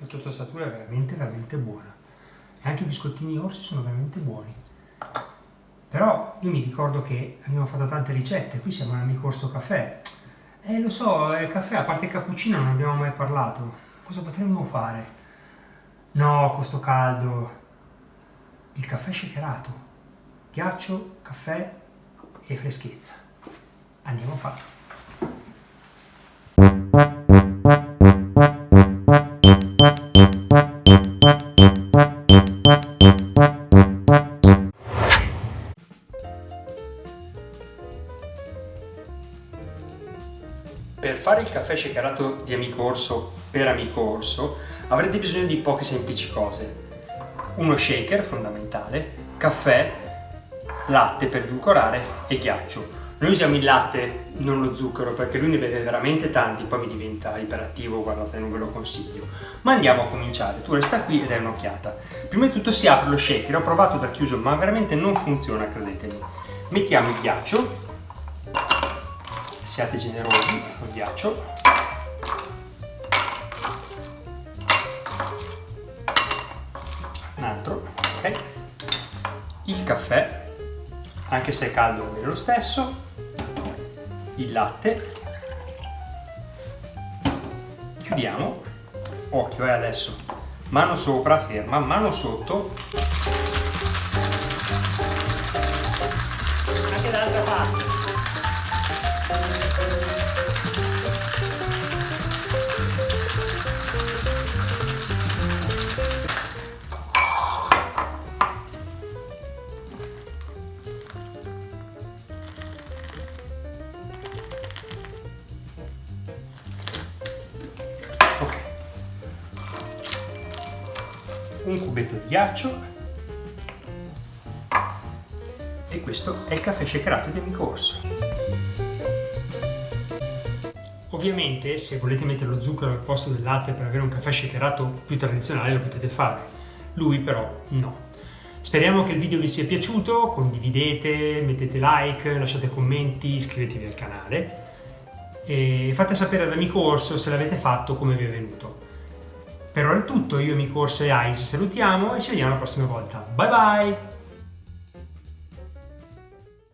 La tua tostatura è veramente, veramente buona. E anche i biscottini orsi sono veramente buoni. Però io mi ricordo che abbiamo fatto tante ricette, qui siamo all'amico Orso Caffè. Eh, lo so, il caffè, a parte il cappuccino non abbiamo mai parlato. Cosa potremmo fare? No, questo caldo. Il caffè shakerato. Ghiaccio, caffè e freschezza. Andiamo a farlo. Per fare il caffè shakerato di Amico Orso per Amico Orso avrete bisogno di poche semplici cose. Uno shaker fondamentale, caffè, latte per edulcorare e ghiaccio. Noi usiamo il latte, non lo zucchero, perché lui ne beve veramente tanti, poi mi diventa iperattivo, guardate, non ve lo consiglio. Ma andiamo a cominciare, tu resta qui e dai un'occhiata. Prima di tutto si apre lo shaker, ho provato da chiuso, ma veramente non funziona, credetemi. Mettiamo il ghiaccio, siate generosi col ghiaccio un altro ok il caffè anche se è caldo bene lo stesso il latte. Chiudiamo. Occhio eh adesso. Mano sopra ferma. Mano sotto. Anche dall'altra parte Un cubetto di ghiaccio e questo è il caffè shakerato di Amico Orso. Ovviamente se volete mettere lo zucchero al posto del latte per avere un caffè shakerato più tradizionale lo potete fare, lui però no. Speriamo che il video vi sia piaciuto, condividete, mettete like, lasciate commenti, iscrivetevi al canale e fate sapere ad Amico Orso se l'avete fatto come vi è venuto. Per ora è tutto, io Amico Orso e Ice salutiamo e ci vediamo la prossima volta. Bye bye!